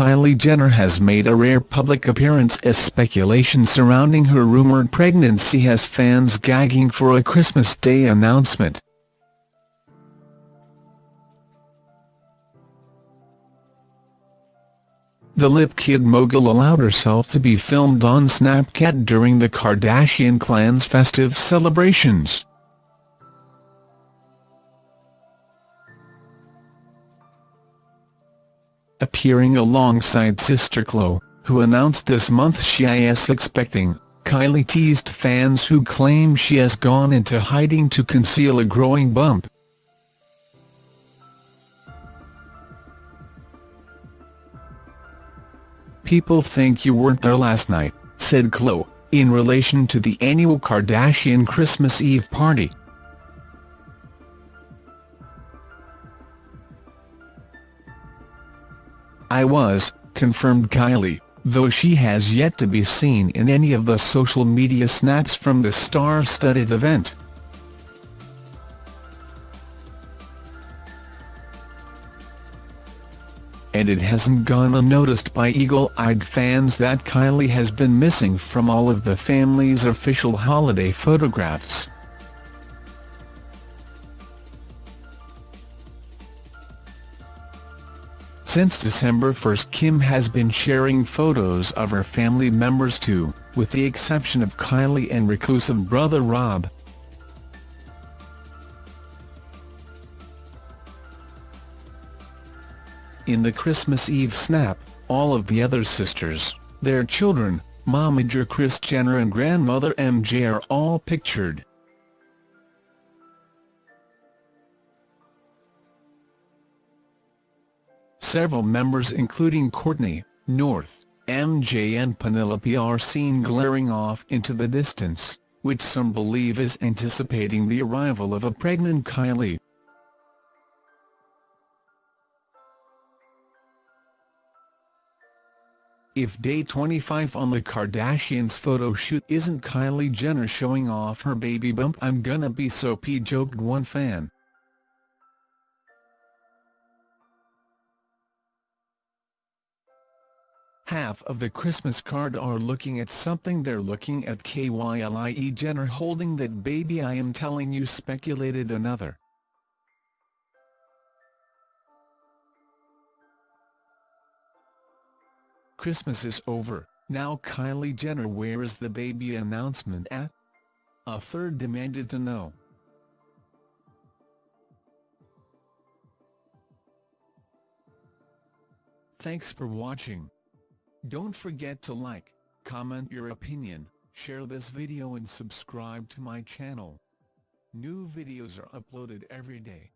Kylie Jenner has made a rare public appearance as speculation surrounding her rumored pregnancy has fans gagging for a Christmas Day announcement. The Lip Kit mogul allowed herself to be filmed on Snapchat during the Kardashian clan's festive celebrations. Appearing alongside sister Khloe, who announced this month she is expecting, Kylie teased fans who claim she has gone into hiding to conceal a growing bump. People think you weren't there last night, said Khloe, in relation to the annual Kardashian Christmas Eve party. I was, confirmed Kylie, though she has yet to be seen in any of the social media snaps from the star-studded event. and it hasn't gone unnoticed by eagle-eyed fans that Kylie has been missing from all of the family's official holiday photographs. Since December 1 Kim has been sharing photos of her family members too, with the exception of Kylie and reclusive brother Rob. In the Christmas Eve snap, all of the other sisters, their children, momager Kris Jenner and grandmother MJ are all pictured. Several members including Kourtney, North, MJ and Penelope are seen glaring off into the distance, which some believe is anticipating the arrival of a pregnant Kylie. If day 25 on the Kardashians photo shoot isn't Kylie Jenner showing off her baby bump I'm gonna be so p joked one fan. Half of the Christmas card are looking at something they're looking at Kylie Jenner holding that baby I am telling you speculated another. Christmas is over, now Kylie Jenner where is the baby announcement at? A third demanded to know. Thanks for watching. Don't forget to like, comment your opinion, share this video and subscribe to my channel. New videos are uploaded every day.